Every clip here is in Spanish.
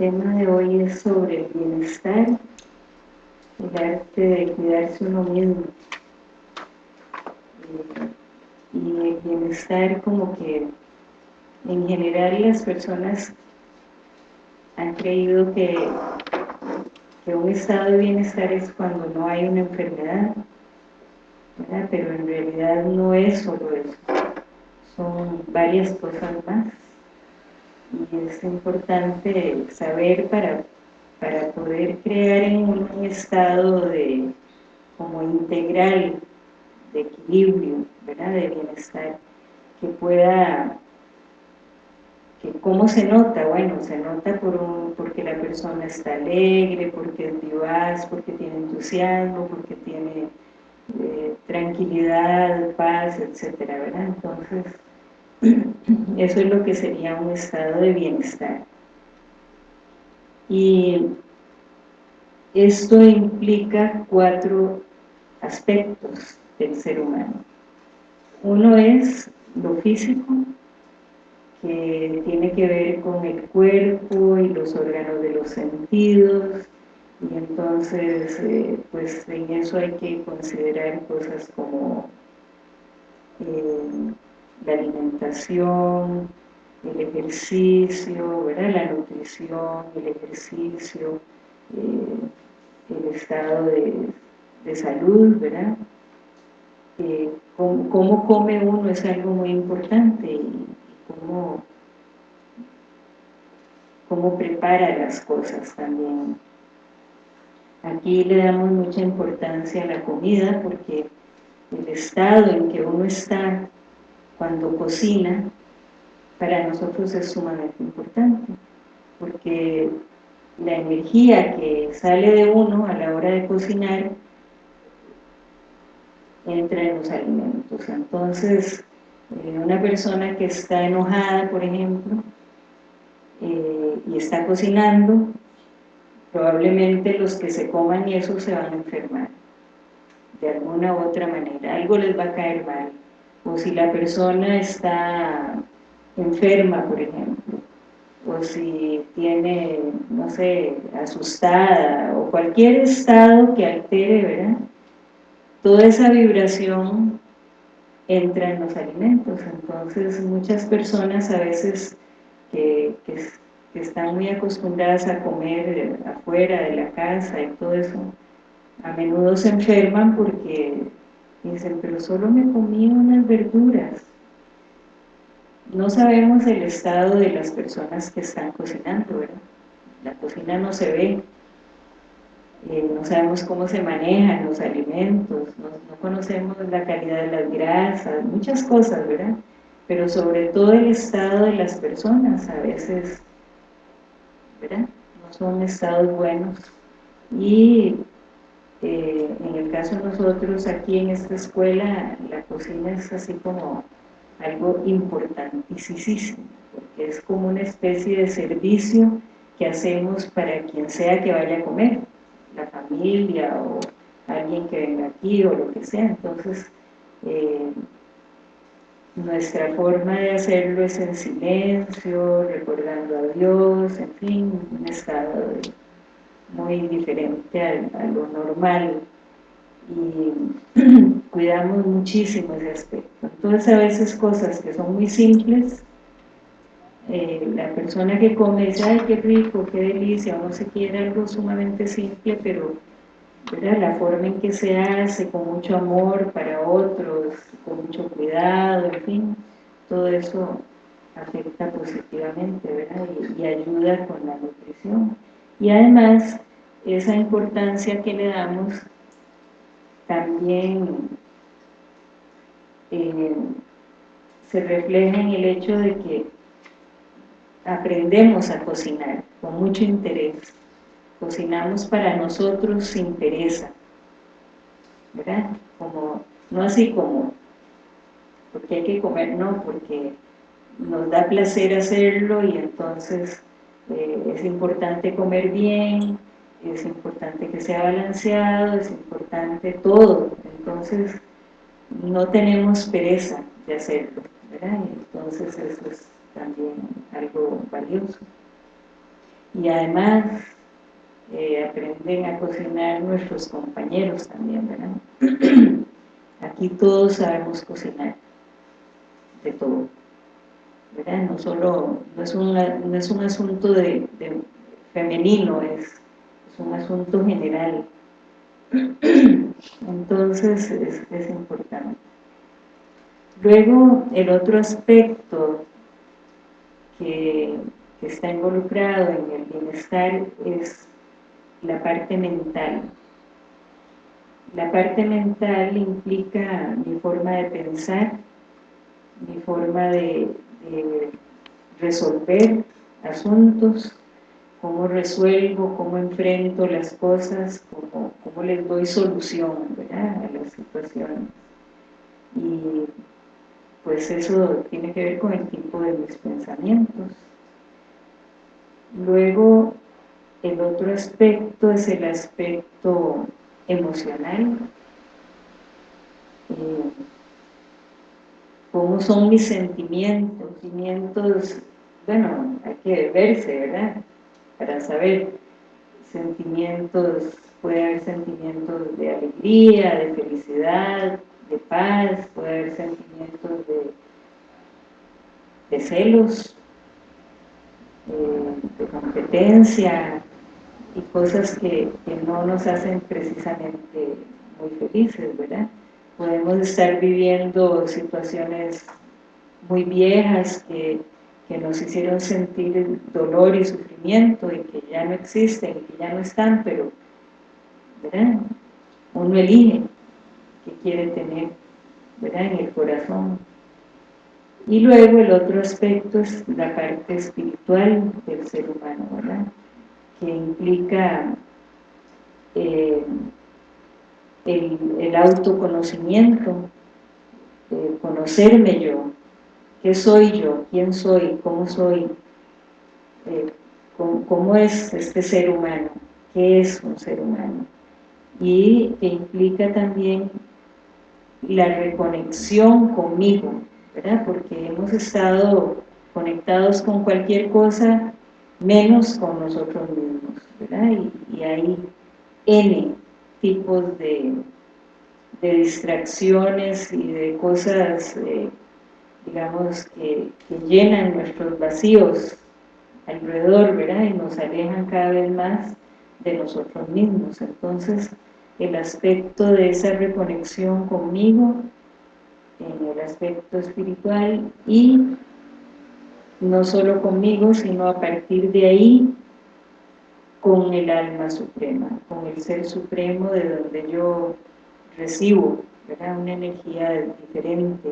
tema de hoy es sobre el bienestar, el arte de cuidarse uno mismo. Eh, y el bienestar como que en general las personas han creído que, que un estado de bienestar es cuando no hay una enfermedad, pero en realidad no es solo eso, son varias cosas más y es importante saber para, para poder crear en un estado de como integral de equilibrio, ¿verdad? de bienestar, que pueda, que ¿cómo se nota? Bueno, se nota por un, porque la persona está alegre, porque es vivaz, porque tiene entusiasmo, porque tiene eh, tranquilidad, paz, etcétera, ¿verdad? Entonces, eso es lo que sería un estado de bienestar. Y esto implica cuatro aspectos del ser humano. Uno es lo físico, que tiene que ver con el cuerpo y los órganos de los sentidos, y entonces eh, pues en eso hay que considerar cosas como eh, la alimentación, el ejercicio, ¿verdad? la nutrición, el ejercicio, eh, el estado de, salud, ¿verdad? Eh, cómo, come uno es algo muy importante y, cómo, cómo prepara las cosas también. Aquí le damos mucha importancia a la comida porque el estado en que uno está cuando cocina, para nosotros es sumamente importante, porque la energía que sale de uno a la hora de cocinar entra en los alimentos. Entonces, eh, una persona que está enojada, por ejemplo, eh, y está cocinando, probablemente los que se coman eso se van a enfermar, de alguna u otra manera, algo les va a caer mal o si la persona está enferma, por ejemplo, o si tiene, no sé, asustada, o cualquier estado que altere, ¿verdad? Toda esa vibración entra en los alimentos, entonces muchas personas a veces que, que están muy acostumbradas a comer afuera de la casa y todo eso, a menudo se enferman porque dicen, pero solo me comí unas verduras. No sabemos el estado de las personas que están cocinando, ¿verdad? La cocina no se ve, eh, no sabemos cómo se manejan los alimentos, no, conocemos la calidad de las grasas, muchas cosas, ¿verdad? Pero sobre todo el estado de las personas, a veces, ¿verdad? No son estados buenos. Y eh, en el caso de nosotros aquí en esta escuela, la cocina es así como algo importantísimo, porque es como una especie de servicio que hacemos para quien sea que vaya a comer, la familia o alguien que venga aquí o lo que sea, entonces eh, nuestra forma de hacerlo es en silencio, recordando a Dios, en fin, un estado de muy diferente a, lo normal y cuidamos muchísimo ese aspecto. Entonces a veces cosas que son muy simples, eh, la persona que come dice, ay qué rico, qué delicia, uno se quiere algo sumamente simple, pero la forma en que se hace, con mucho amor para otros, con mucho cuidado, en fin, todo eso afecta positivamente, ¿verdad? y ayuda con la nutrición. Y además, esa importancia que le damos también eh, se refleja en el hecho de que aprendemos a cocinar con mucho interés. Cocinamos para nosotros sin pereza, ¿verdad? Como, no así como, porque hay que comer, no, porque nos da placer hacerlo y entonces eh, es importante comer bien, es importante que sea balanceado, es importante todo, entonces no tenemos pereza de hacerlo, ¿verdad? entonces eso es también algo valioso. y además eh, aprenden a cocinar nuestros compañeros también, ¿verdad? Aquí todos sabemos cocinar, de todo, No solo, no es, no es un asunto de, femenino, es, es un asunto general. Entonces es, es importante. Luego, el otro aspecto que, está involucrado en el bienestar es la parte mental. La parte mental implica mi forma de pensar, mi forma de, resolver asuntos, cómo resuelvo, cómo enfrento las cosas, cómo, cómo les doy solución a las situaciones. Y pues eso tiene que ver con el tipo de mis pensamientos. Luego, el otro aspecto es el aspecto emocional. Eh, ¿Cómo son mis sentimientos? Sentimientos, bueno, hay que verse, ¿verdad? Para saber sentimientos, puede haber sentimientos de alegría, de felicidad, de paz, puede haber sentimientos de, celos, eh, de competencia y cosas que, no nos hacen precisamente muy felices, ¿verdad? Podemos estar viviendo situaciones muy viejas que, que nos hicieron sentir dolor y sufrimiento y que ya no existen que ya no están, pero ¿verdad? uno elige que quiere tener ¿verdad? en el corazón. Y luego el otro aspecto es la parte espiritual del ser humano, ¿verdad? que implica eh, el, autoconocimiento, conocerme yo, qué soy yo, quién soy, cómo soy, eh, cómo es este ser humano, qué es un ser humano y que implica también la reconexión conmigo, ¿verdad? Porque hemos estado conectados con cualquier cosa menos con nosotros mismos, ¿verdad? Y, hay N tipos de, distracciones y de cosas, eh, digamos, que, que, llenan nuestros vacíos alrededor, ¿verdad? Y nos alejan cada vez más de nosotros mismos. Entonces, el aspecto de esa reconexión conmigo, en el aspecto espiritual y no solo conmigo, sino a partir de ahí con el alma suprema, con el ser supremo de donde yo recibo una energía diferente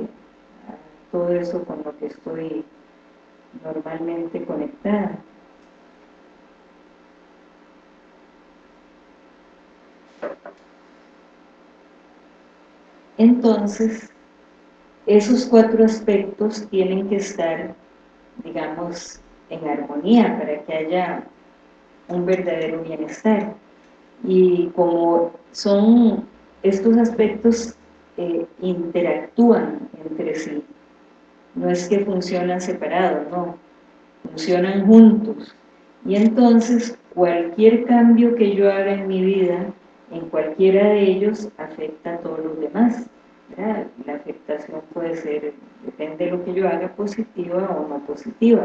a todo eso con lo que estoy normalmente conectada. Entonces, esos cuatro aspectos tienen que estar, digamos, en armonía para que haya un verdadero bienestar. Y como son estos aspectos eh, interactúan entre sí, no es que funcionan separados, no, funcionan juntos. Y entonces cualquier cambio que yo haga en mi vida en cualquiera de ellos afecta a todos los demás. La afectación puede ser, depende de lo que yo haga, positiva o no positiva.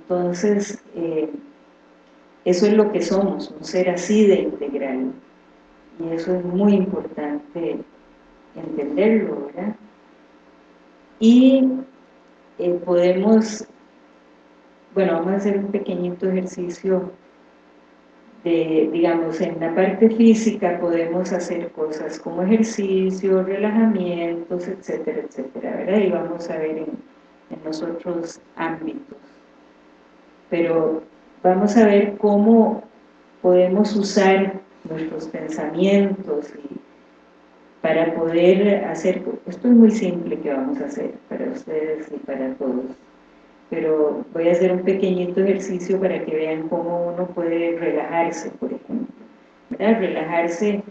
Entonces, eh, eso es lo que somos, un ser así de integral. Y eso es muy importante entenderlo, ¿verdad? Y eh, podemos, bueno, vamos a hacer un pequeñito ejercicio digamos, en la parte física podemos hacer cosas como ejercicio, relajamientos, etcétera, etcétera, ¿verdad? Y vamos a ver en, en los otros ámbitos. Pero vamos a ver cómo podemos usar nuestros pensamientos para poder hacer, esto es muy simple que vamos a hacer para ustedes y para todos, pero voy a hacer un pequeñito ejercicio para que vean cómo uno puede relajarse, por ejemplo. Relajarse,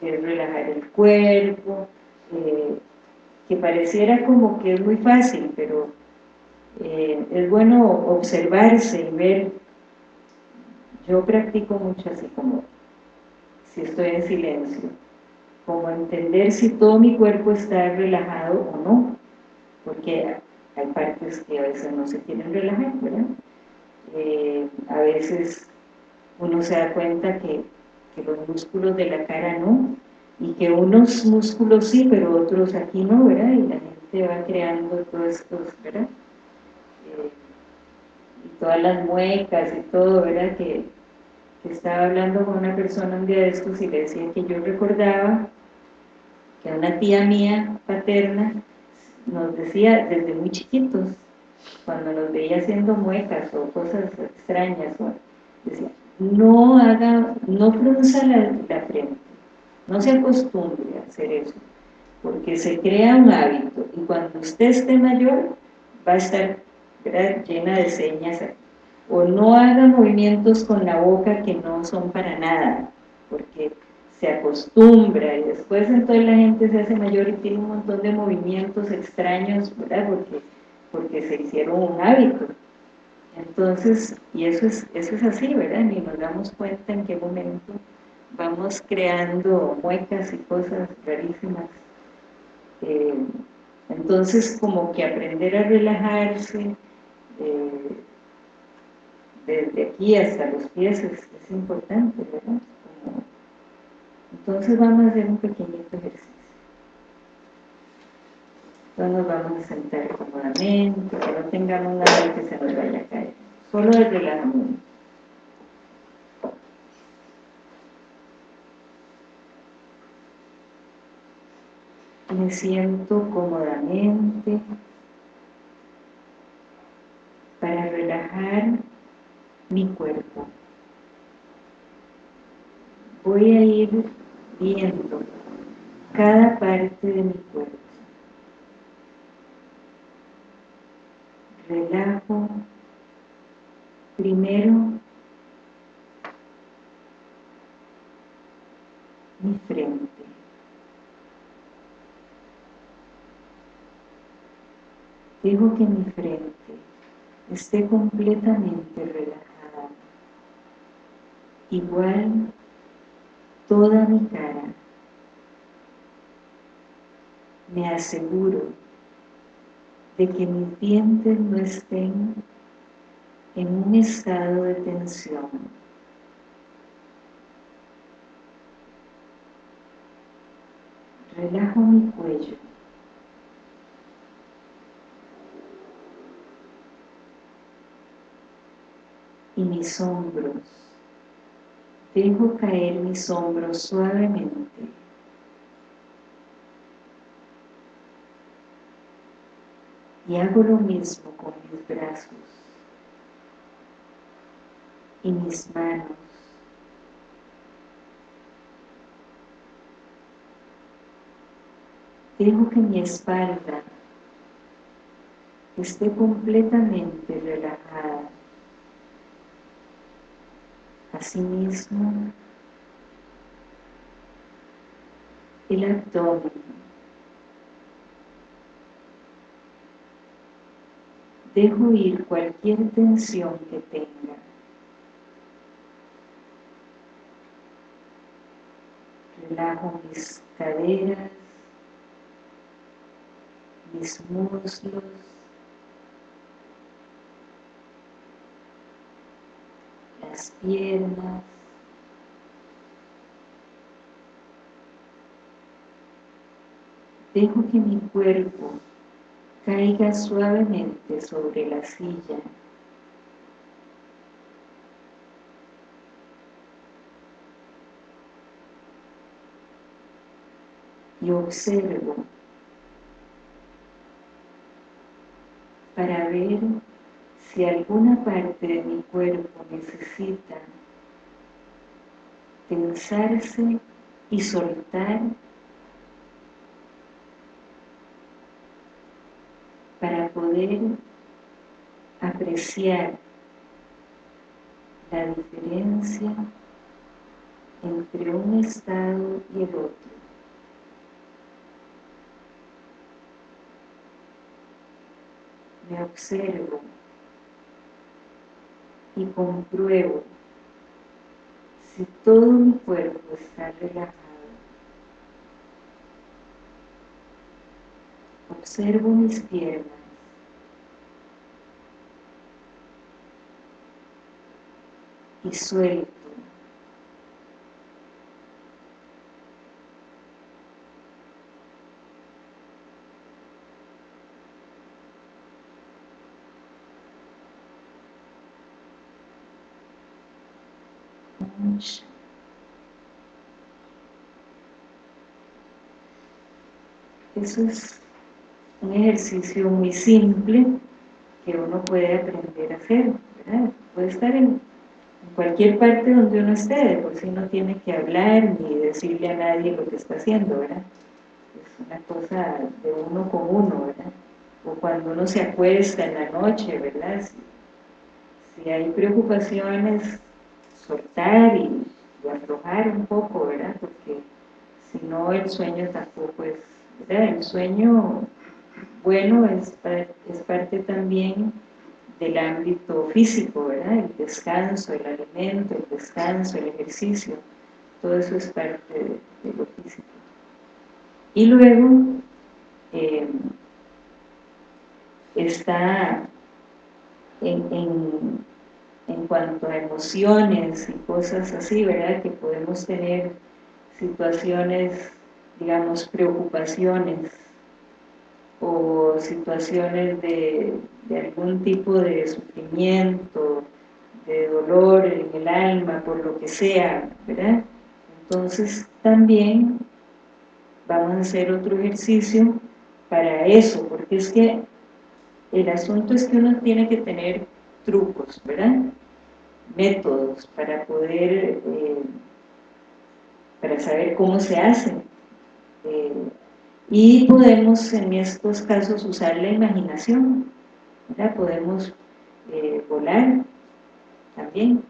relajar el cuerpo, eh, que pareciera como que es muy fácil, pero eh, es bueno observarse y ver yo practico mucho así como si estoy en silencio, como entender si todo mi cuerpo está relajado o no, porque hay partes que a veces no se quieren relajar, ¿verdad? Eh, a veces uno se da cuenta que, los músculos de la cara no, y que unos músculos sí, pero otros aquí no, ¿verdad? Y la gente va creando todos estos, ¿verdad? Eh, todas las muecas y todo, ¿verdad? Que, estaba hablando con una persona un día de estos y le decía que yo recordaba que una tía mía paterna nos decía desde muy chiquitos, cuando nos veía haciendo muecas o cosas extrañas, decía, no haga, no frunza la, frente, no se acostumbre a hacer eso, porque se crea un hábito, y cuando usted esté mayor, va a estar llena de señas o no haga movimientos con la boca que no son para nada, porque se acostumbra y después entonces la gente se hace mayor y tiene un montón de movimientos extraños, ¿verdad? Porque, porque se hicieron un hábito. Entonces, y eso es, eso es así, ¿verdad? Ni nos damos cuenta en qué momento vamos creando muecas y cosas rarísimas. Eh, entonces, como que aprender a relajarse, desde aquí hasta los pies es, es importante, ¿verdad? Entonces vamos a hacer un pequeñito ejercicio. Entonces nos vamos a sentar cómodamente, que no tengamos nada que se nos vaya a caer. Solo el relajamiento. Me siento cómodamente para relajar mi cuerpo. Voy a ir viendo cada parte de mi cuerpo. Relajo primero mi frente. Dejo que mi frente esté completamente relajada. Igual toda mi cara. Me aseguro de que mis dientes no estén en un estado de tensión. Relajo mi cuello. Y mis hombros dejo caer mis hombros suavemente. Y hago lo mismo con mis brazos y mis manos. Dejo que mi espalda esté completamente relajada. Asimismo, el abdomen. Dejo ir cualquier tensión que tenga. Relajo mis caderas, mis muslos, piernas, dejo que mi cuerpo caiga suavemente sobre la silla. Y observo para ver si alguna parte de mi cuerpo necesita tensarse y soltar para poder apreciar la diferencia entre un estado y el otro. Me observo y compruebo si todo mi cuerpo está relajado, observo mis piernas, y suelto. Eso es un ejercicio muy simple que uno puede aprender a hacer, Puede estar en cualquier parte donde uno esté, por sí no tiene que hablar ni decirle a nadie lo que está haciendo, ¿verdad? Es una cosa de uno con uno, ¿verdad? O cuando uno se acuesta en la noche, ¿verdad? Si, hay preocupaciones, soltar y, aflojar un poco, ¿verdad? Porque si no el sueño tampoco es, El sueño bueno es, es parte también del ámbito físico, ¿verdad? El descanso, el alimento, el descanso, el ejercicio, todo eso es parte de, lo físico. Y luego eh, está en, en cuanto a emociones y cosas así, ¿verdad? Que podemos tener situaciones, digamos, preocupaciones o situaciones de, algún tipo de sufrimiento, de dolor en el alma, por lo que sea, ¿verdad? Entonces también vamos a hacer otro ejercicio para eso, porque es que el asunto es que uno tiene que tener trucos, ¿verdad? Métodos para poder, eh, para saber cómo se hace. Eh, y podemos en estos casos usar la imaginación, podemos eh, volar también,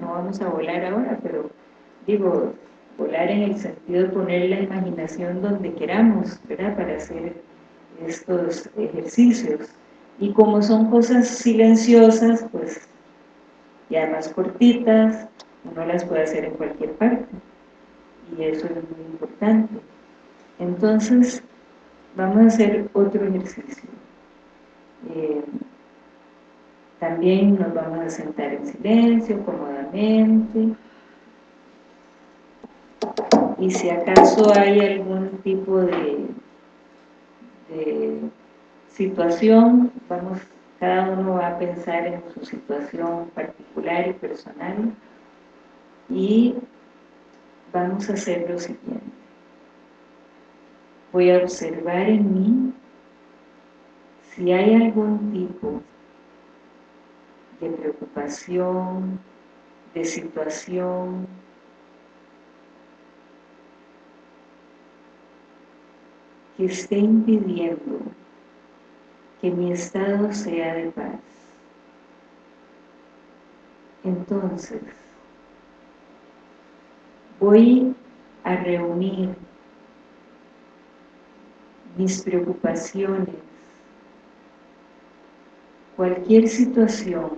no vamos a volar ahora, pero digo, volar en el sentido de poner la imaginación donde queramos, ¿verdad? para hacer estos ejercicios. Y como son cosas silenciosas, pues y además cortitas, uno las puede hacer en cualquier parte. Y eso es muy importante. Entonces, vamos a hacer otro ejercicio. Eh, también nos vamos a sentar en silencio, cómodamente. Y si acaso hay algún tipo de, de situación, vamos, cada uno va a pensar en su situación particular y personal y vamos a hacer lo siguiente voy a observar en mí si hay algún tipo de preocupación, de situación, que esté impidiendo que mi estado sea de paz. Entonces, voy a reunir mis preocupaciones, cualquier situación,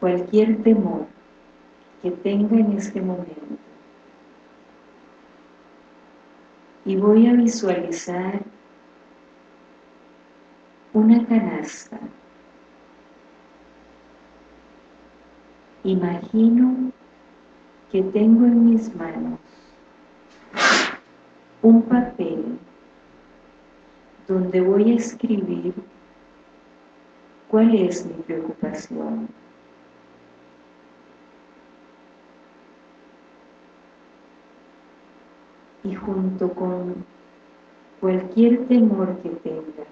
cualquier temor que tenga en este momento. Y voy a visualizar una canasta. Imagino que tengo en mis manos un papel donde voy a escribir cuál es mi preocupación. Y junto con cualquier temor que tenga,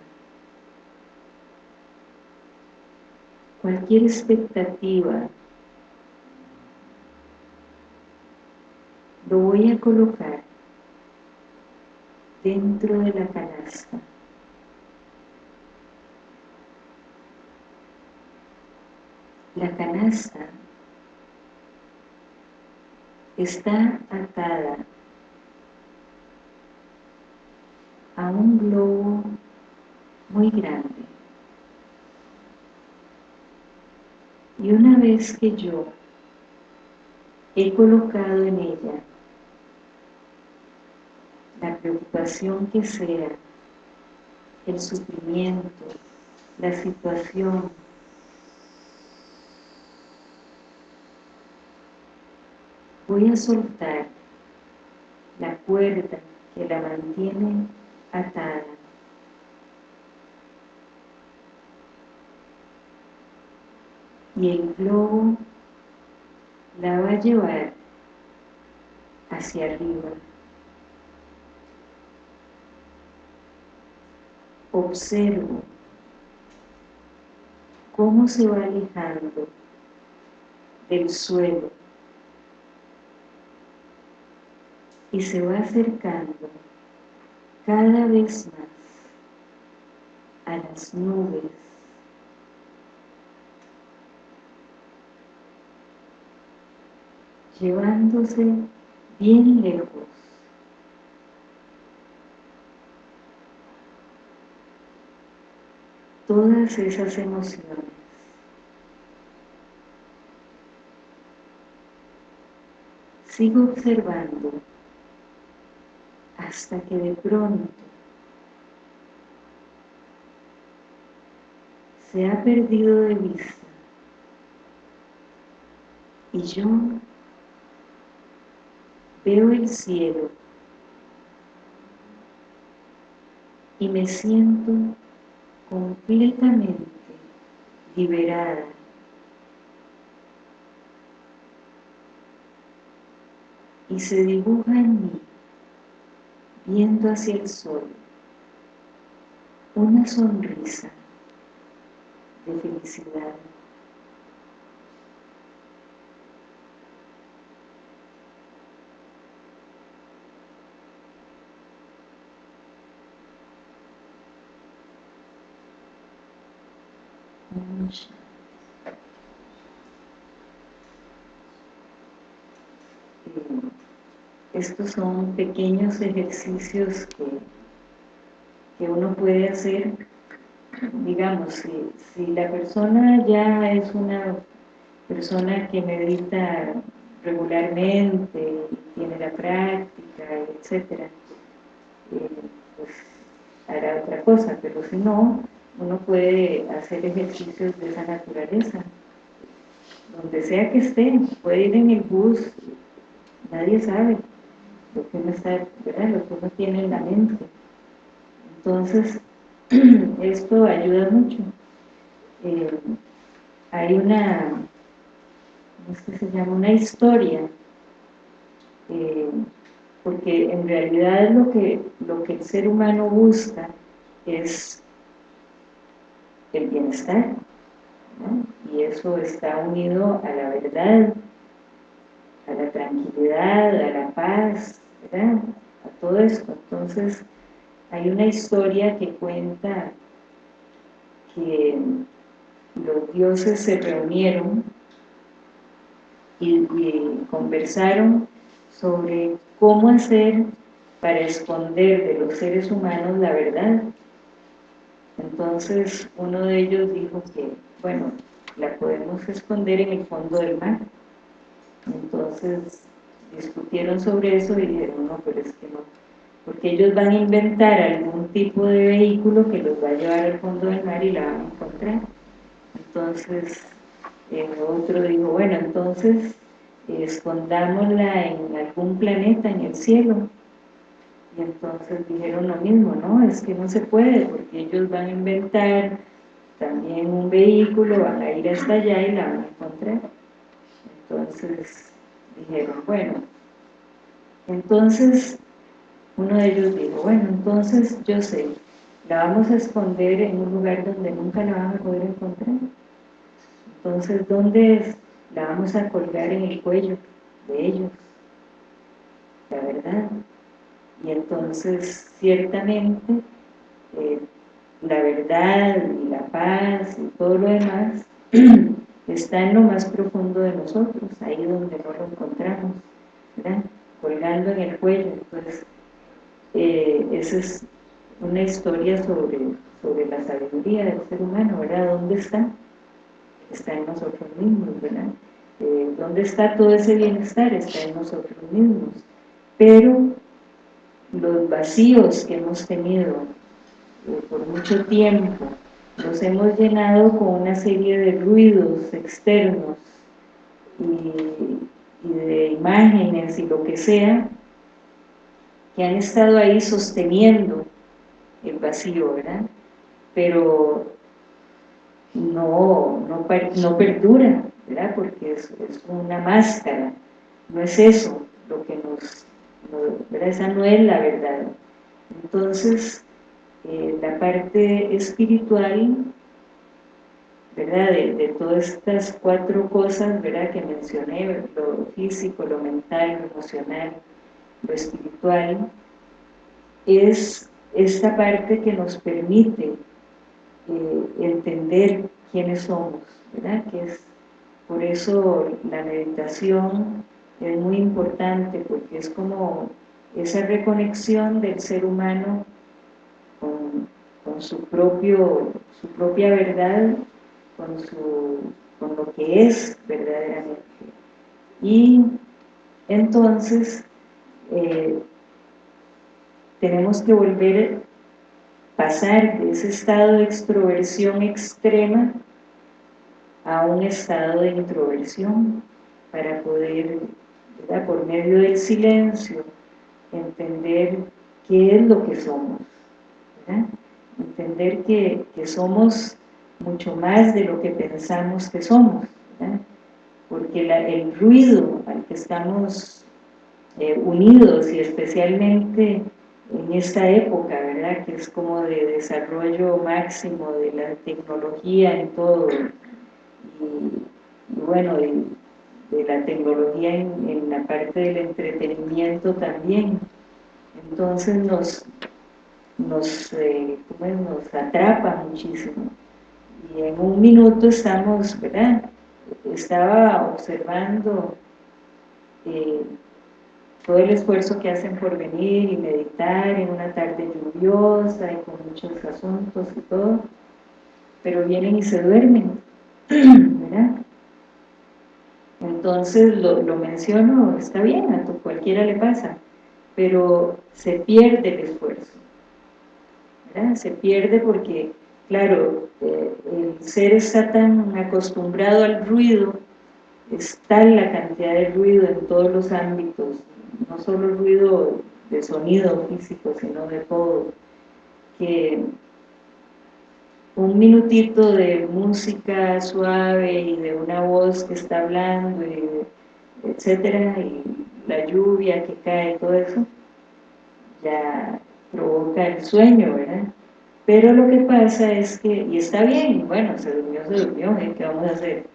cualquier expectativa, lo voy a colocar dentro de la canasta. La canasta está atada a un globo muy grande. Y una vez que yo he colocado en ella la preocupación que sea, el sufrimiento, la situación, voy a soltar la cuerda que la mantiene atada. Y el globo la va a llevar hacia arriba. Observo cómo se va alejando del suelo y se va acercando cada vez más a las nubes. Llevándose bien lejos. Todas esas emociones. Sigo observando hasta que de pronto se ha perdido de vista y yo veo el cielo y me siento completamente liberada. Y se dibuja en mí viendo hacia el sol, una sonrisa de felicidad. Estos son pequeños ejercicios que, uno puede hacer. Digamos, si, la persona ya es una persona que medita regularmente, tiene la práctica, etcétera, eh, pues hará otra cosa, pero si no, uno puede hacer ejercicios de esa naturaleza, donde sea que esté, puede ir en el bus, nadie sabe, lo que uno está, ¿verdad? lo que uno tiene en la mente. Entonces, esto ayuda mucho. Eh, hay una, ¿cómo es que se llama? Una historia, eh, porque en realidad lo que, lo que el ser humano busca es el bienestar, y eso está unido a la verdad, a la tranquilidad, a la paz, ¿verdad? A todo esto. Entonces, hay una historia que cuenta que los dioses se reunieron y, conversaron sobre cómo hacer para esconder de los seres humanos la verdad. Entonces uno de ellos dijo que, bueno, la podemos esconder en el fondo del mar. Entonces discutieron sobre eso y dijeron, no, pero es que no, porque ellos van a inventar algún tipo de vehículo que los va a llevar al fondo del mar y la van a encontrar. Entonces, otro dijo, bueno, entonces escondámosla en algún planeta en el cielo. Y entonces dijeron lo mismo, no, es que no se puede, porque ellos van a inventar también un vehículo, van a ir hasta allá y la van a encontrar. Entonces, dijeron, bueno, entonces uno de ellos dijo, bueno, entonces yo sé, la vamos a esconder en un lugar donde nunca la van a poder encontrar. Entonces, ¿dónde es? La vamos a colgar en el cuello de ellos, la verdad. Y entonces, ciertamente, eh, la verdad y la paz y todo lo demás está en lo más profundo de nosotros, ahí donde no lo encontramos, ¿verdad? colgando en el cuello. Entonces, eh, esa es una historia sobre, sobre la sabiduría del ser humano, ¿verdad? ¿Dónde está? Está en nosotros mismos, ¿verdad? eh, ¿dónde está todo ese bienestar? Está en nosotros mismos. Pero los vacíos que hemos tenido eh, por mucho tiempo, los hemos llenado con una serie de ruidos externos y, y de imágenes y lo que sea, que han estado ahí sosteniendo el vacío, ¿verdad? Pero no, no, no perdura, ¿verdad? Porque es, es, una máscara, no es eso lo que nos, ¿verdad? Esa no es la verdad. Entonces, eh, la parte espiritual, ¿verdad? De, de, todas estas cuatro cosas, ¿verdad? Que mencioné, lo físico, lo mental, lo emocional, lo espiritual, es esta parte que nos permite eh, entender quiénes somos, ¿verdad? Que es, por eso la meditación es muy importante, porque es como esa reconexión del ser humano con, su, propio, su propia verdad, con, su, con lo que es verdaderamente. Y entonces eh, tenemos que volver pasar de ese estado de extroversión extrema a un estado de introversión para poder, por medio del silencio, entender qué es lo que somos, entender que, somos mucho más de lo que pensamos que somos, porque el ruido al que estamos eh, unidos y especialmente en esta época, ¿verdad? Que es como de desarrollo máximo de la tecnología en todo, y, bueno, de, la tecnología en, la parte del entretenimiento también. Entonces nos, nos, eh, nos atrapa muchísimo. Y en un minuto estamos, ¿verdad? Estaba observando eh, todo el esfuerzo que hacen por venir y meditar en una tarde lluviosa y con muchos asuntos y todo, pero vienen y se duermen, ¿verdad? Entonces lo, menciono, está bien, a cualquiera le pasa, pero se pierde el esfuerzo, Se pierde porque, claro, eh, el ser está tan acostumbrado al ruido, está la cantidad de ruido en todos los ámbitos no solo ruido de sonido físico, sino de todo, que un minutito de música suave y de una voz que está hablando, etcétera, y la lluvia que cae, todo eso, ya provoca el sueño, ¿verdad? Pero lo que pasa es que, y está bien, bueno, se durmió, se durmió, ¿eh? ¿qué vamos a hacer?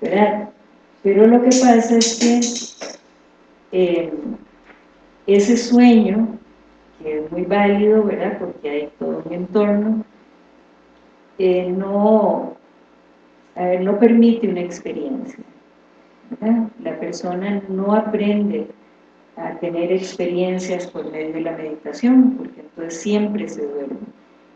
¿Verdad? Pero lo que pasa es que eh, ese sueño, que es muy válido, ¿verdad? Porque hay todo un entorno, eh, no, no permite una experiencia. La persona no aprende a tener experiencias por medio de la meditación, porque entonces siempre se duerme.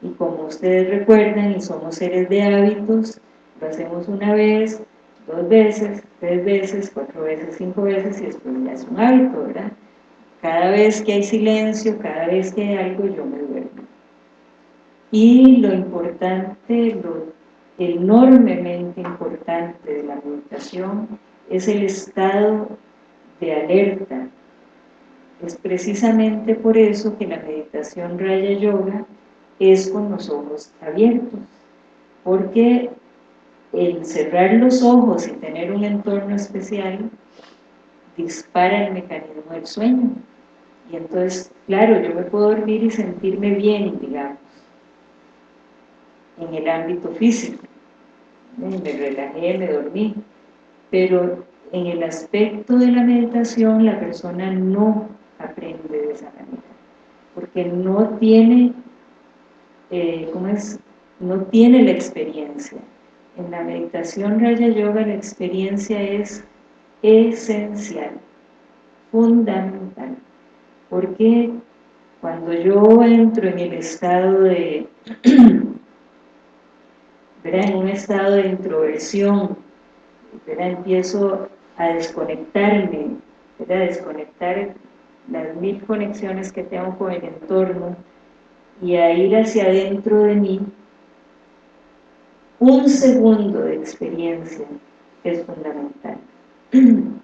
Y como ustedes recuerdan, y somos seres de hábitos, lo hacemos una vez, dos veces, tres veces, cuatro veces, cinco veces y después ya es un hábito, ¿verdad? Cada vez que hay silencio, cada vez que hay algo, yo me duermo. Y lo importante, lo enormemente importante de la meditación es el estado de alerta. Es precisamente por eso que la meditación Raya Yoga es con los ojos abiertos, porque el cerrar los ojos y tener un entorno especial dispara el mecanismo del sueño. Y entonces, claro, yo me puedo dormir y sentirme bien, digamos, en el ámbito físico. Me relajé, me dormí. Pero en el aspecto de la meditación, la persona no aprende de esa manera. Porque no tiene, eh, ¿cómo es? No tiene la experiencia en la meditación Raya Yoga la experiencia es esencial, fundamental, porque cuando yo entro en el estado de, ¿verdad? en un estado de introversión, empiezo a desconectarme, a desconectar las mil conexiones que tengo con el entorno y a ir hacia adentro de mí, un segundo de experiencia es fundamental.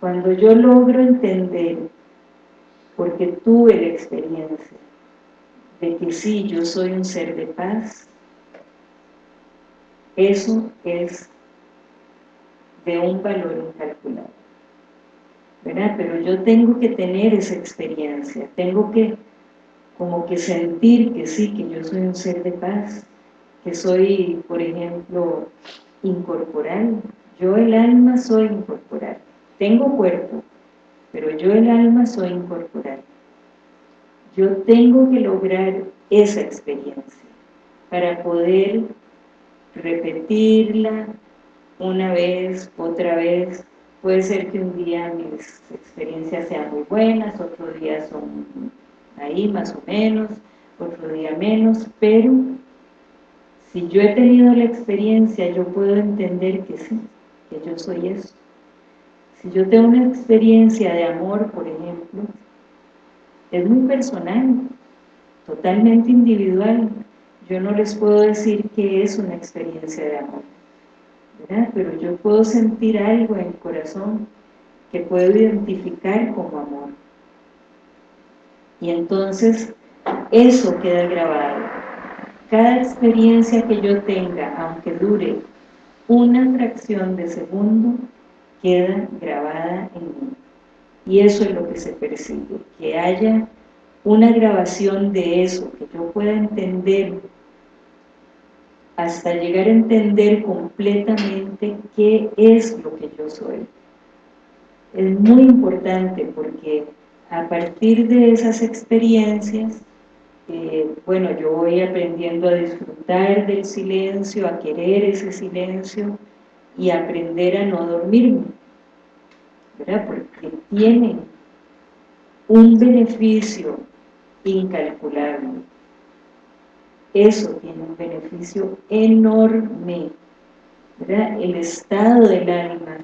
Cuando yo logro entender, porque tuve la experiencia, de que sí, yo soy un ser de paz, eso es de un valor incalculable. Pero yo tengo que tener esa experiencia, tengo que como que sentir que sí, que yo soy un ser de paz, que soy, por ejemplo, incorporal. Yo el alma soy incorporal. Tengo cuerpo, pero yo el alma soy incorporal. Yo tengo que lograr esa experiencia para poder repetirla una vez, otra vez. Puede ser que un día mis experiencias sean muy buenas, otro día son ahí más o menos, otro día menos, pero si yo he tenido la experiencia, yo puedo entender que sí, que yo soy eso. Si yo tengo una experiencia de amor, por ejemplo, es muy personal, totalmente individual. Yo no les puedo decir que es una experiencia de amor, Pero yo puedo sentir algo en el corazón que puedo identificar como amor. Y entonces, eso queda grabado. Cada experiencia que yo tenga, aunque dure una fracción de segundo, queda grabada en mí. Y eso es lo que se persigue, que haya una grabación de eso, que yo pueda entender hasta llegar a entender completamente qué es lo que yo soy. Es muy importante porque a partir de esas experiencias, eh, bueno, yo voy aprendiendo a disfrutar del silencio, a querer ese silencio y aprender a no dormirme, ¿verdad? Porque tiene un beneficio incalculable. Eso tiene un beneficio enorme. El estado del alma,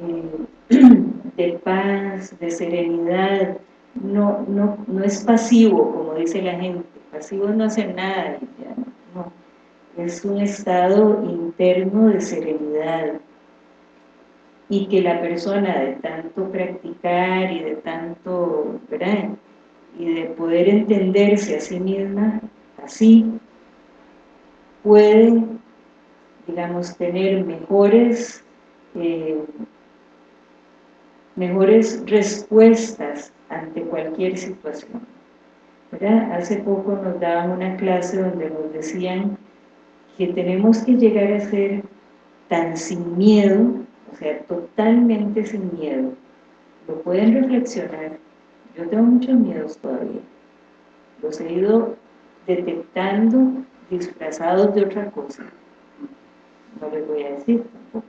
eh, de paz, de serenidad, no, no, no es pasivo, como dice la gente, pasivo no hace nada, es un estado interno de serenidad, y que la persona de tanto practicar y de tanto, ¿verdad? y de poder entenderse a sí misma así, puede, digamos, tener mejores eh, mejores respuestas ante cualquier situación. Hace poco nos daban una clase donde nos decían que tenemos que llegar a ser tan sin miedo, o sea, totalmente sin miedo. Lo pueden reflexionar. Yo tengo muchos miedos todavía. Los he ido detectando disfrazados de otra cosa. No les voy a decir tampoco.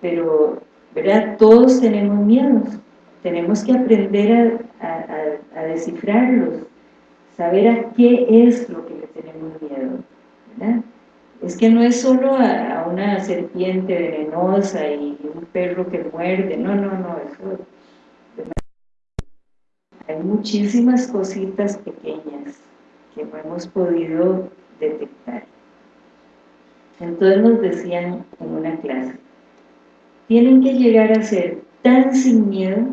Pero ¿verdad? Todos tenemos miedos, tenemos que aprender a, descifrarlos, saber a qué es lo que le tenemos miedo, ¿verdad? Es que no es solo a, una serpiente venenosa y un perro que muerde, no, no, no, eso... Hay muchísimas cositas pequeñas que no hemos podido detectar. Entonces nos decían en una clase, tienen que llegar a ser tan sin miedo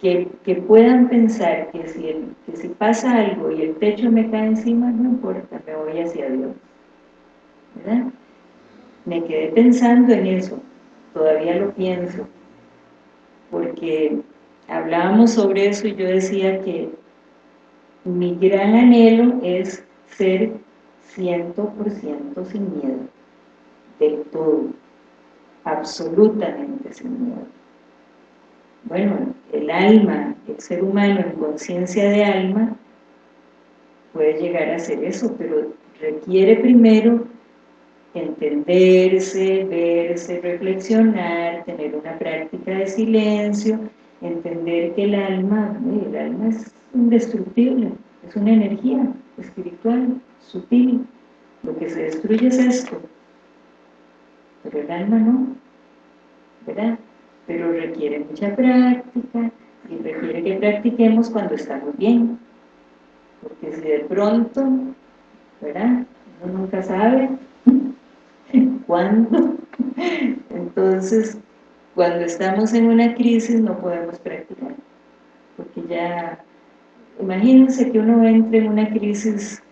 que, puedan pensar que si, que si pasa algo y el techo me cae encima, no importa, me voy hacia Dios. ¿verdad? Me quedé pensando en eso, todavía lo pienso, porque hablábamos sobre eso y yo decía que mi gran anhelo es ser 100% sin miedo, del todo absolutamente sin miedo. Bueno, el alma, el ser humano en conciencia de alma, puede llegar a hacer eso, pero requiere primero entenderse, verse, reflexionar, tener una práctica de silencio, entender que el alma, el alma es indestructible, es una energía espiritual, sutil, lo que se destruye es esto, pero el alma no, ¿verdad? Pero requiere mucha práctica y requiere que practiquemos cuando estamos bien, porque si de pronto, ¿verdad? Uno nunca sabe cuándo, entonces cuando estamos en una crisis no podemos practicar, porque ya, imagínense que uno entre en una crisis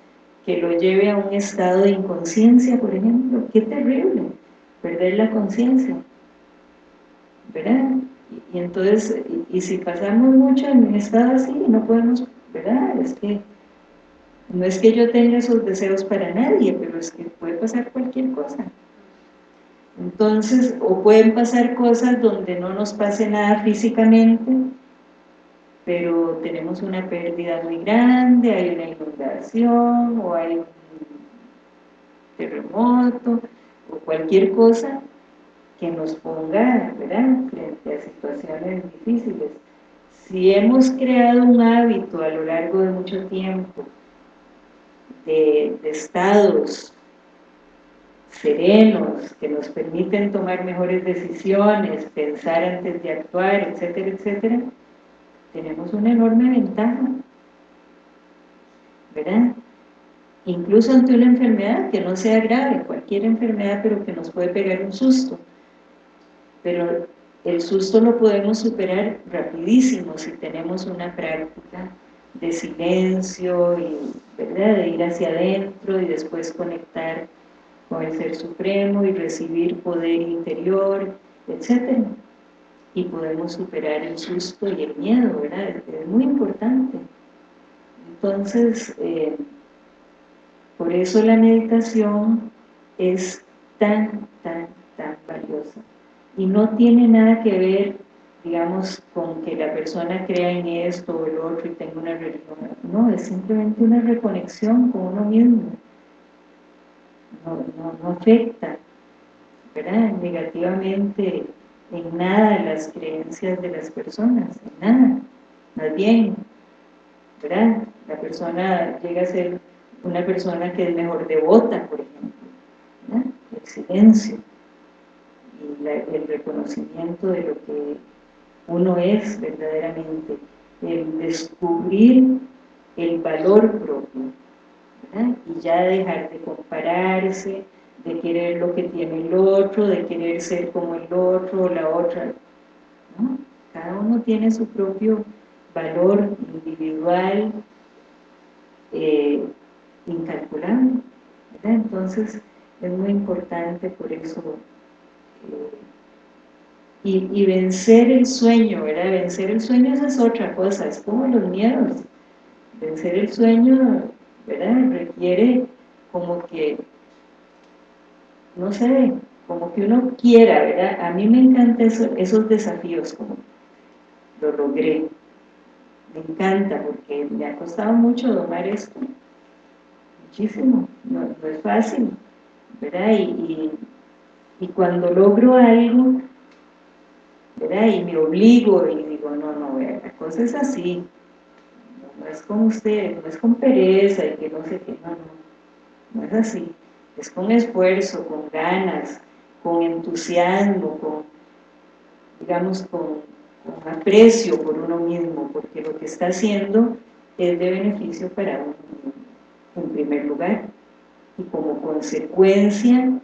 que lo lleve a un estado de inconsciencia, por ejemplo, qué terrible, perder la conciencia, ¿verdad? Y, entonces, y, si pasamos mucho en un estado así, no podemos, ¿verdad? Es que, no es que yo tenga esos deseos para nadie, pero es que puede pasar cualquier cosa. Entonces, o pueden pasar cosas donde no nos pase nada físicamente, pero tenemos una pérdida muy grande, hay una inundación, o hay un terremoto, o cualquier cosa que nos ponga, ¿verdad?, frente a situaciones difíciles. Si hemos creado un hábito a lo largo de mucho tiempo de, de estados serenos, que nos permiten tomar mejores decisiones, pensar antes de actuar, etcétera, etcétera, tenemos una enorme ventaja, ¿verdad? Incluso ante una enfermedad que no sea grave, cualquier enfermedad, pero que nos puede pegar un susto. Pero el susto lo podemos superar rapidísimo si tenemos una práctica de silencio y ¿verdad? de ir hacia adentro y después conectar con el Ser Supremo y recibir poder interior, etc. Y podemos superar el susto y el miedo, ¿verdad? Es muy importante. Entonces, eh, por eso la meditación es tan, tan, tan valiosa. Y no tiene nada que ver, digamos, con que la persona crea en esto o el otro y tenga una religión. No, es simplemente una reconexión con uno mismo no, afecta ¿verdad? negativamente en nada las creencias de las personas, en nada, más bien, ¿verdad? La persona llega a ser una persona que es mejor devota, por ejemplo, el silencio y el reconocimiento de lo que uno es verdaderamente, el descubrir el valor propio, y ya dejar de compararse, de querer lo que tiene el otro, de querer ser como el otro o la otra. Cada uno tiene su propio valor individual eh, incalculable. Entonces es muy importante por eso eh, y, vencer el sueño, ¿verdad? Vencer el sueño es otra cosa, es como los miedos. Vencer el sueño ¿verdad? Requiere como que, no sé, como que uno quiera, ¿verdad? A mí me encantan esos desafíos, como lo logré. Me encanta porque me ha costado mucho domar esto. Muchísimo, no, es fácil, ¿verdad? Y, y, cuando logro algo, ¿verdad? Y me obligo y digo, no, no, la cosa es así, no es con usted, no es con pereza y que no sé qué, no, no, no es así, es con esfuerzo, con ganas, con entusiasmo, con, digamos, con, aprecio por uno mismo, porque lo que está haciendo es de beneficio para uno en primer lugar, y como consecuencia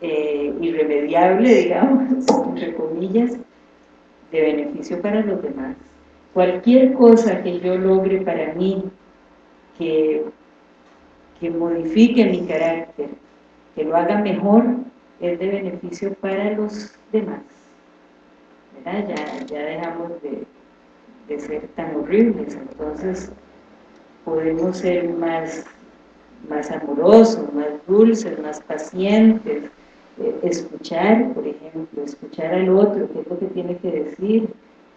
eh, irremediable, digamos, entre comillas, de beneficio para los demás cualquier cosa que yo logre para mí que, que modifique mi carácter, que lo haga mejor, es de beneficio para los demás. Ya, ya dejamos de, ser tan horribles, entonces podemos ser más, más amorosos, más dulces, más pacientes, eh, escuchar, por ejemplo, escuchar al otro, qué es lo que tiene que decir,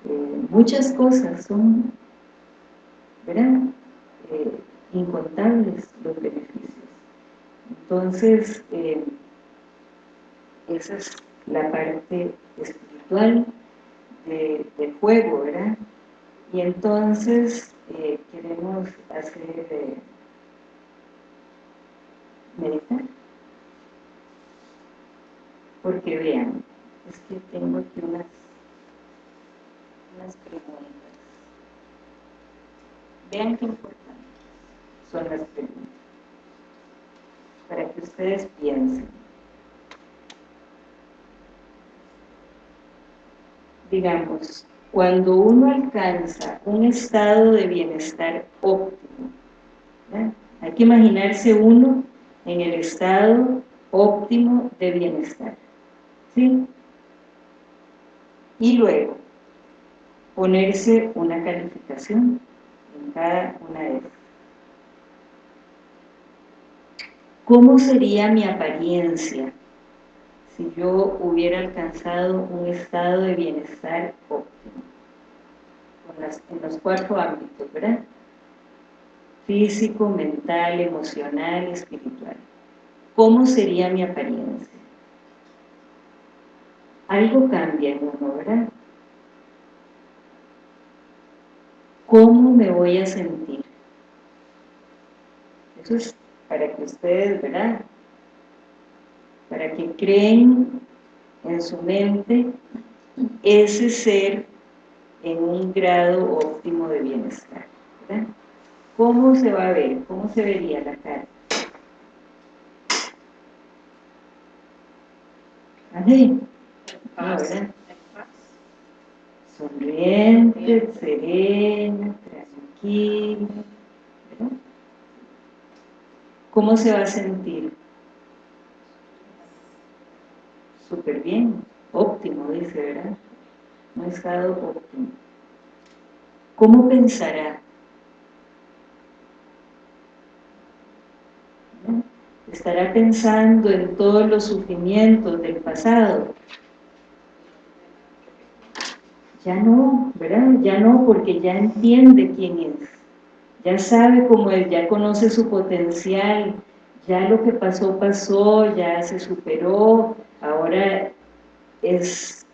eh, muchas cosas son, ¿verdad? Eh, incontables los beneficios. Entonces, eh, esa es la parte espiritual del juego, ¿verdad? Y entonces queremos hacer meditar. porque vean, es que tengo aquí unas, unas preguntas. Vean qué importantes son las preguntas, para que ustedes piensen. Digamos, cuando uno alcanza un estado de bienestar óptimo, hay que imaginarse uno en el estado óptimo de bienestar. ¿Sí? Y luego, ponerse una calificación en cada una de ellas. ¿Cómo sería mi apariencia si yo hubiera alcanzado un estado de bienestar óptimo? en los cuatro ámbitos, ¿verdad? Físico, mental, emocional, espiritual. ¿Cómo sería mi apariencia? Algo cambia en uno, ¿verdad? ¿Cómo me voy a sentir? Eso es para que ustedes, ¿verdad? Para que creen en su mente ese ser en un grado óptimo de bienestar, ¿verdad? ¿Cómo se va a ver? ¿Cómo se vería la cara? Así, ¿verdad? Sonriente, serena, tranquila, ¿verdad? ¿Cómo se va a sentir? Súper bien, óptimo, dice, ¿verdad? Un estado óptimo. ¿Cómo pensará? estará pensando en todos los sufrimientos del pasado. Ya no, ¿verdad? Ya no, porque ya entiende quién es. Ya sabe cómo es, ya conoce su potencial, ya lo que pasó, pasó, ya se superó, ahora es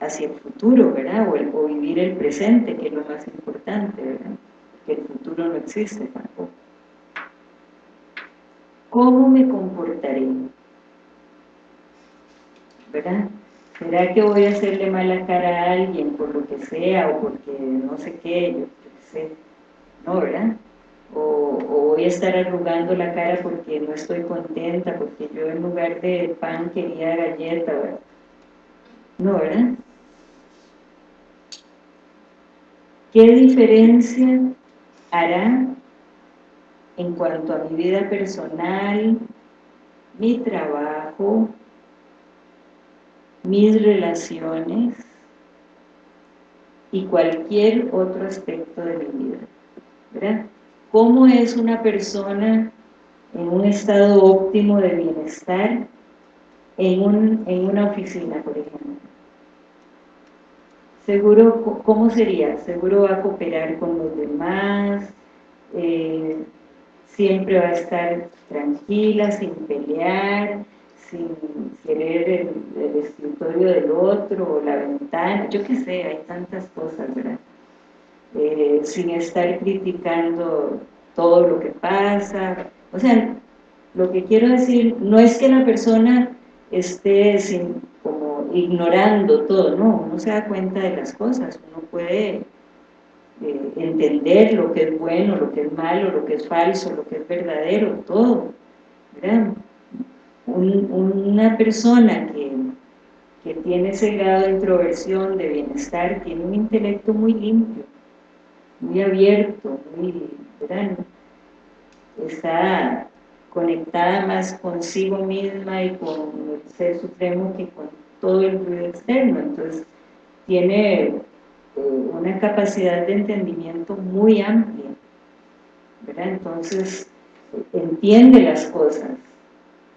hacia el futuro, ¿verdad? O, o vivir el presente, que es lo más importante, ¿verdad? Que el futuro no existe tampoco. ¿Cómo me comportaré? ¿Verdad? ¿Será que voy a hacerle mala cara a alguien por lo que sea o porque no sé qué? No, ¿verdad? O, voy a estar arrugando la cara porque no estoy contenta, porque yo en lugar de pan quería galleta, ¿verdad? No, ¿verdad? ¿Qué diferencia hará en cuanto a mi vida personal, mi trabajo, mis relaciones y cualquier otro aspecto de mi vida. ¿verdad? ¿Cómo es una persona en un estado óptimo de bienestar en, en una oficina, por ejemplo? Seguro, ¿cómo sería? Seguro va a cooperar con los demás, eh, siempre va a estar tranquila, sin pelear, sin querer el, escritorio del otro o la ventana, yo qué sé, hay tantas cosas, ¿verdad? Eh, sin estar criticando todo lo que pasa, o sea, lo que quiero decir, no es que la persona esté como ignorando todo, no, uno se da cuenta de las cosas, uno puede entender lo que es bueno, lo que es malo, lo que es falso, lo que es verdadero, todo. Una persona que, que tiene ese grado de introversión, de bienestar, tiene un intelecto muy limpio, muy abierto, muy, está conectada más consigo misma y con el Ser Supremo que con todo el ruido externo, entonces tiene una capacidad de entendimiento muy amplia. Entonces, entiende las cosas,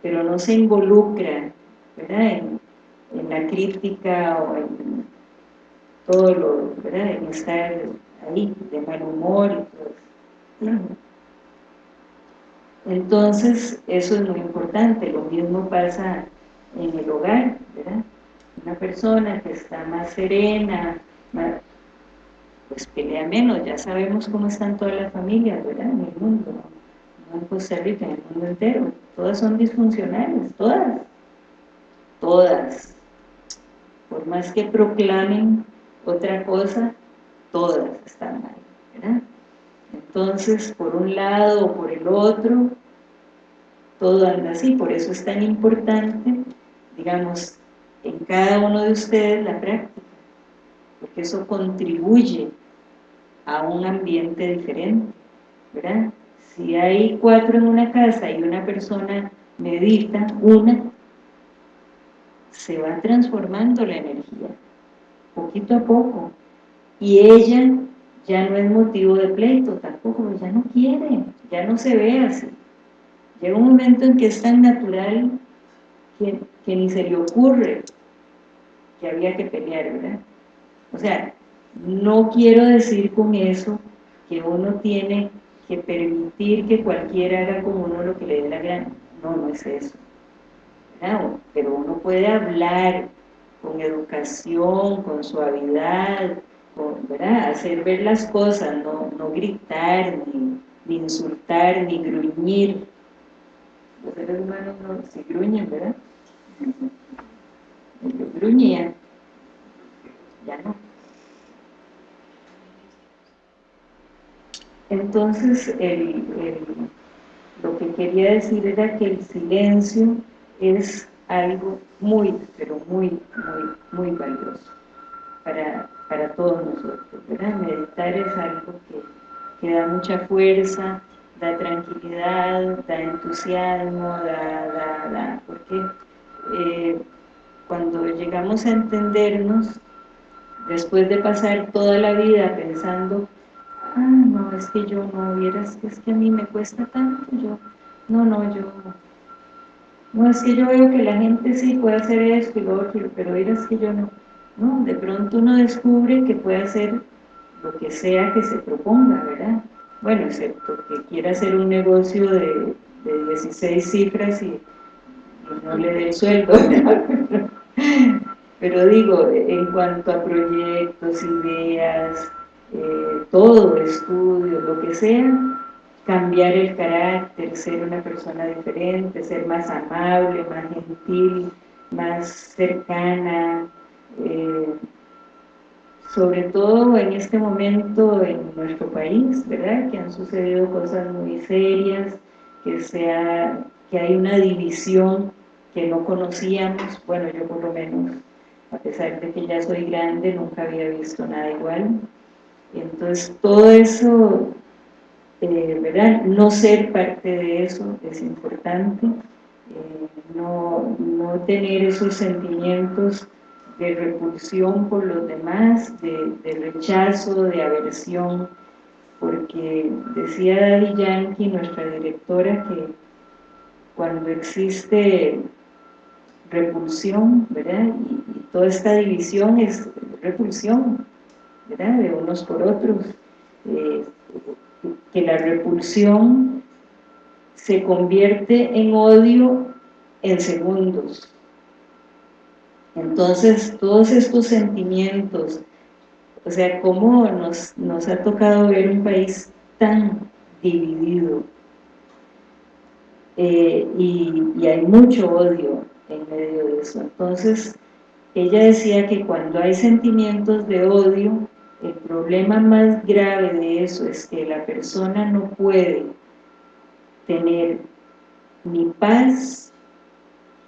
pero no se involucra, ¿verdad? En, la crítica o en todo lo, ¿verdad? En estar ahí de mal humor y todo eso. Entonces, eso es muy importante, lo mismo pasa en el hogar, ¿verdad? Una persona que está más serena, pues pelea menos, ya sabemos cómo están todas las familias, ¿verdad? En el mundo, en Costa Rica, en el mundo entero, todas son disfuncionales, todas. todas, por más que proclamen otra cosa, todas están mal, ¿verdad? Entonces, por un lado o por el otro, todo anda así, por eso es tan importante, digamos, en cada uno de ustedes la práctica, porque eso contribuye a un ambiente diferente, ¿verdad? Si hay cuatro en una casa y una persona medita, una, se va transformando la energía, poquito a poco, y ella ya no es motivo de pleito tampoco, ya no quiere, ya no se ve así. Llega un momento en que es tan natural que, que ni se le ocurre que había que pelear, ¿verdad? O sea, no quiero decir con eso que uno tiene que permitir que cualquiera haga con uno lo que le dé la gana. No, no es eso. Pero uno puede hablar con educación, con suavidad, ¿verdad? hacer ver las cosas, no, gritar, ni, insultar, ni gruñir. Los seres humanos no se gruñen, ¿verdad? gruñían, ya no. Entonces, lo que quería decir era que el silencio es algo muy, pero muy, muy, muy valioso para, todos nosotros, ¿verdad? Meditar es algo que, da mucha fuerza, da tranquilidad, da entusiasmo, da, da, da, porque eh, cuando llegamos a entendernos, después de pasar toda la vida pensando ah, no, es que yo no, vieras es que a mí me cuesta tanto, yo, no, no, yo, no, es que yo veo que la gente sí puede hacer esto y lo otro, pero vieras que yo no, no, de pronto uno descubre que puede hacer lo que sea que se proponga, ¿verdad? Bueno, excepto que quiera hacer un negocio de, 16 cifras y, y, no le dé el sueldo, pero digo, en cuanto a proyectos, ideas, eh, todo, estudio, lo que sea, cambiar el carácter, ser una persona diferente, ser más amable, más gentil, más cercana, eh, sobre todo en este momento en nuestro país, ¿verdad? Que han sucedido cosas muy serias, que, sea, que hay una división que no conocíamos, bueno, yo por lo menos, a pesar de que ya soy grande, nunca había visto nada igual, entonces, todo eso, eh, ¿verdad? No ser parte de eso es importante, eh, no, tener esos sentimientos de repulsión por los demás, de, rechazo, de aversión, porque decía Daddy Yankee, nuestra directora, que cuando existe repulsión, ¿verdad? y toda esta división es repulsión, de unos por otros, eh, que la repulsión se convierte en odio en segundos. Entonces, todos estos sentimientos, o sea, cómo nos, nos ha tocado ver un país tan dividido, eh, y, y, hay mucho odio en medio de eso. Entonces, ella decía que cuando hay sentimientos de odio, el problema más grave de eso es que la persona no puede tener ni paz,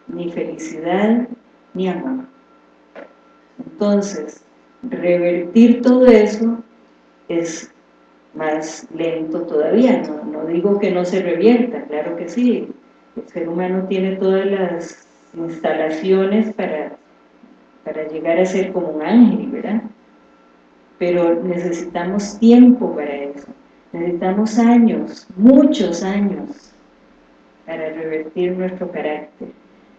ni felicidad, ni amor. Entonces, revertir todo eso es más lento todavía, no, digo que no se revierta, claro que sí, el ser humano tiene todas las instalaciones para, para llegar a ser como un ángel, ¿verdad? Pero necesitamos tiempo para eso, necesitamos años, muchos años, para revertir nuestro carácter.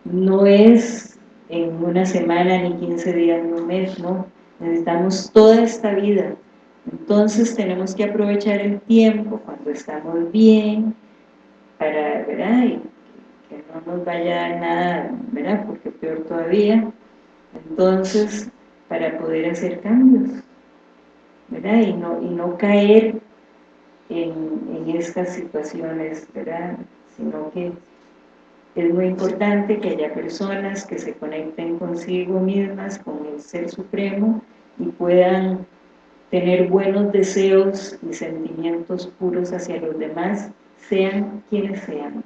No es en una semana, ni 15 días, ni un mes, no, necesitamos toda esta vida. Entonces tenemos que aprovechar el tiempo cuando estamos bien, para, ¿verdad? Que no nos vaya nada, ¿verdad? Porque peor todavía. Entonces, para poder hacer cambios. ¿Verdad? Y no, y no caer en, estas situaciones, ¿verdad? Sino que es muy importante que haya personas que se conecten consigo mismas, con el Ser Supremo y puedan tener buenos deseos y sentimientos puros hacia los demás, sean quienes sean.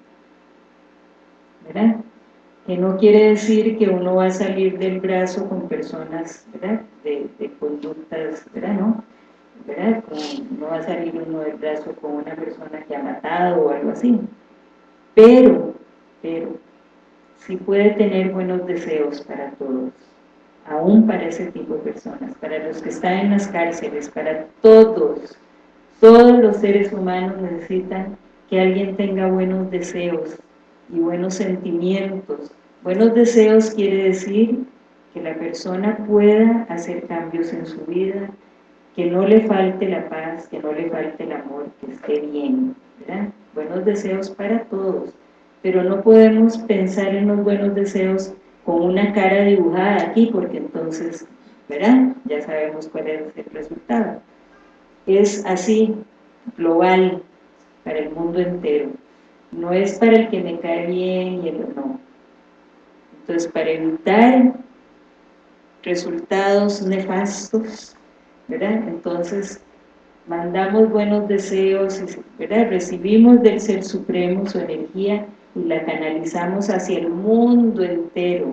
¿Verdad? Que no quiere decir que uno va a salir del brazo con personas. De, conductas, ¿verdad? ¿No? no va a salir uno del brazo con una persona que ha matado o algo así. Pero, pero, sí puede tener buenos deseos para todos aún para ese tipo de personas, para los que están en las cárceles, para todos, todos los seres humanos necesitan que alguien tenga buenos deseos y buenos sentimientos. Buenos deseos quiere decir que la persona pueda hacer cambios en su vida, que no le falte la paz, que no le falte el amor, que esté bien. Buenos deseos para todos, pero no podemos pensar en los buenos deseos con una cara dibujada aquí, porque entonces, ¿verdad? Ya sabemos cuál es el resultado. Es así, global, para el mundo entero. No es para el que me cae bien y el no. Entonces, para evitar resultados nefastos, ¿verdad? Entonces, mandamos buenos deseos, ¿verdad? Recibimos del Ser Supremo su energía y la canalizamos hacia el mundo entero,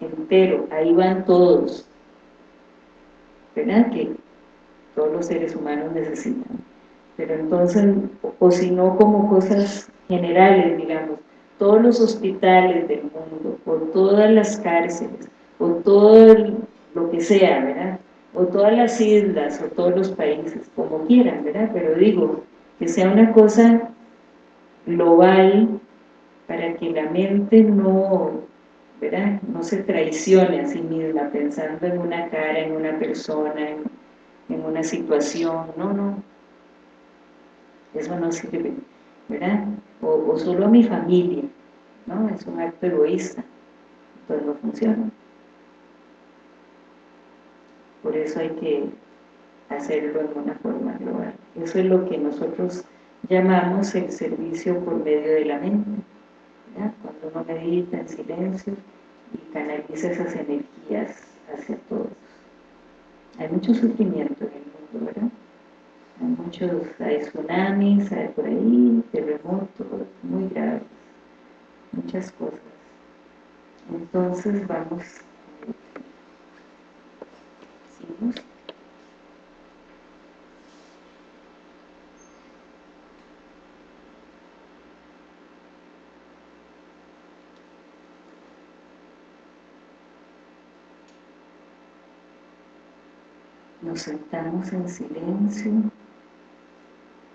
entero, ahí van todos, ¿verdad? Que todos los seres humanos necesitan. Pero entonces, o, si no como cosas generales, digamos, todos los hospitales del mundo, o todas las cárceles, o todo lo que sea, ¿verdad? O todas las islas, o todos los países, como quieran, ¿verdad? Pero digo, que sea una cosa global para que la mente no, ¿verdad? no se traicione a sí misma pensando en una cara, en una persona, en, una situación, no, no, eso no sirve, ¿verdad? O, solo a mi familia, ¿no? Es un acto egoísta, entonces no funciona. Por eso hay que hacerlo en una forma global. Eso es lo que nosotros llamamos el servicio por medio de la mente. Cuando uno medita en silencio y canaliza esas energías hacia todos. Hay mucho sufrimiento en el mundo, ¿verdad? Muchos, hay tsunamis, hay por ahí, terremotos muy graves, muchas cosas. Entonces vamos, nos sentamos en silencio,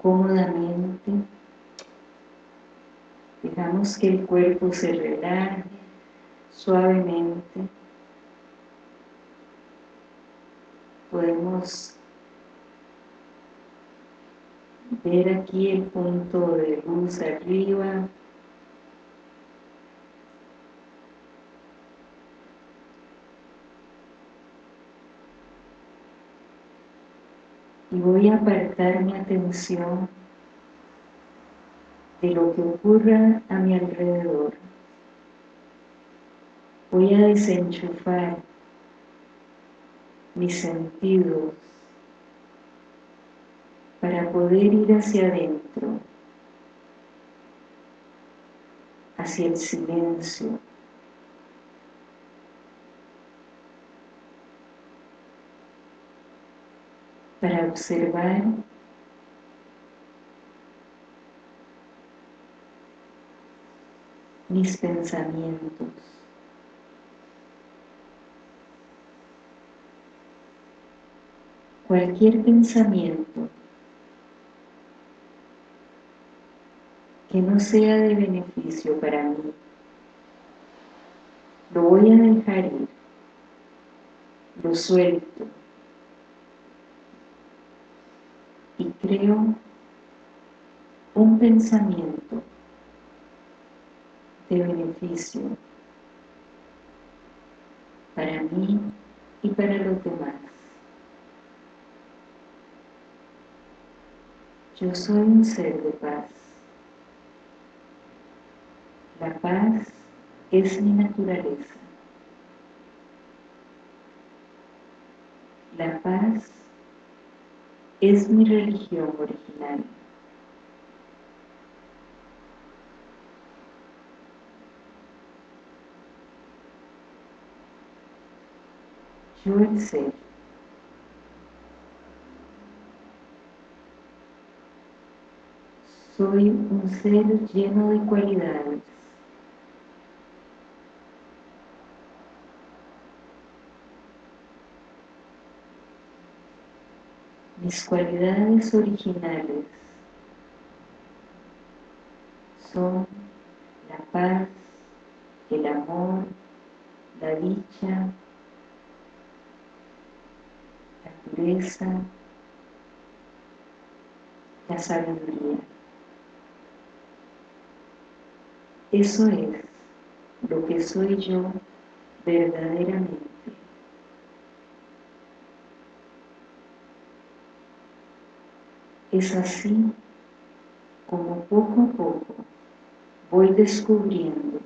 cómodamente, dejamos que el cuerpo se relaje suavemente, podemos ver aquí el punto de luz arriba, voy a apartar mi atención de lo que ocurra a mi alrededor. Voy a desenchufar mis sentidos para poder ir hacia adentro, hacia el silencio, para observar mis pensamientos. Cualquier pensamiento que no sea de beneficio para mí, lo voy a dejar ir, lo suelto, creo un pensamiento de beneficio para mí y para los demás. Yo soy un ser de paz. La paz es mi naturaleza. La paz es mi religión original. Yo el ser. Soy un ser lleno de cualidades. Mis cualidades originales son la paz, el amor, la dicha, la pureza, la sabiduría. Eso es lo que soy yo verdaderamente. Es así como poco a poco voy descubriendo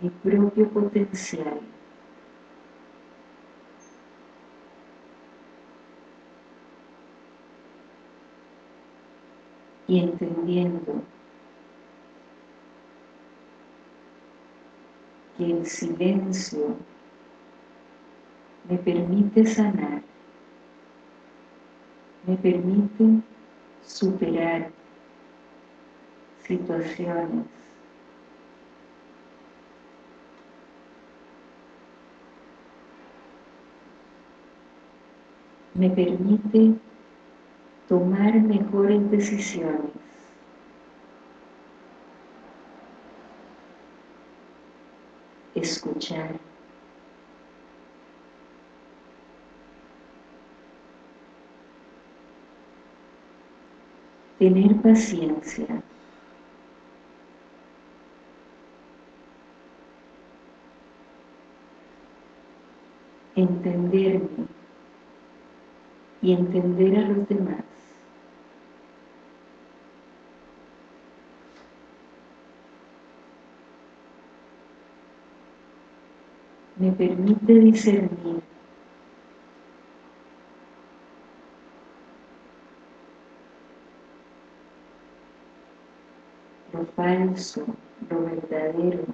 mi propio potencial. Y entendiendo que el silencio me permite sanar me permite superar situaciones. Me permite tomar mejores decisiones. Escuchar tener paciencia. Entenderme y entender a los demás. Me permite discernir lo lo verdadero,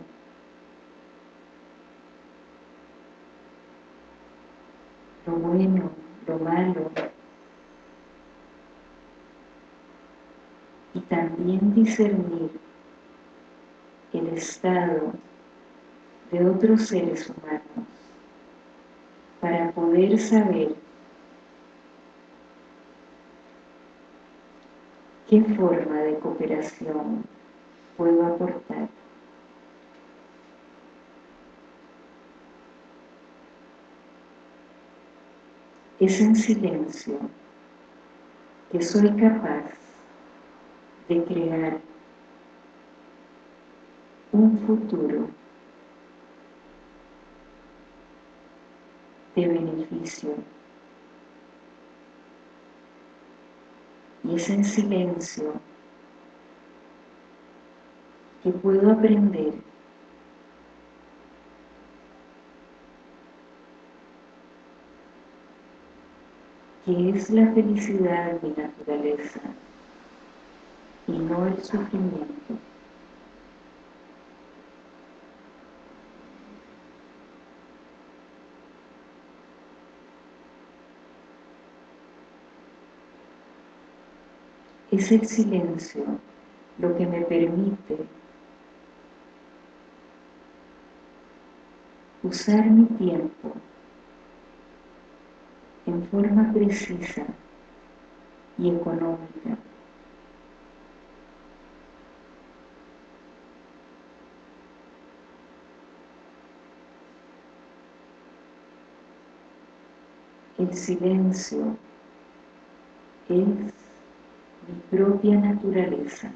lo bueno, lo malo, y también discernir el estado de otros seres humanos para poder saber qué forma de cooperación puedo aportar. Es en silencio que soy capaz de crear un futuro de beneficio. Y es en silencio que puedo aprender que es la felicidad mi naturaleza y no el sufrimiento. Es el silencio lo que me permite usar mi tiempo en forma precisa y económica. El silencio es mi propia naturaleza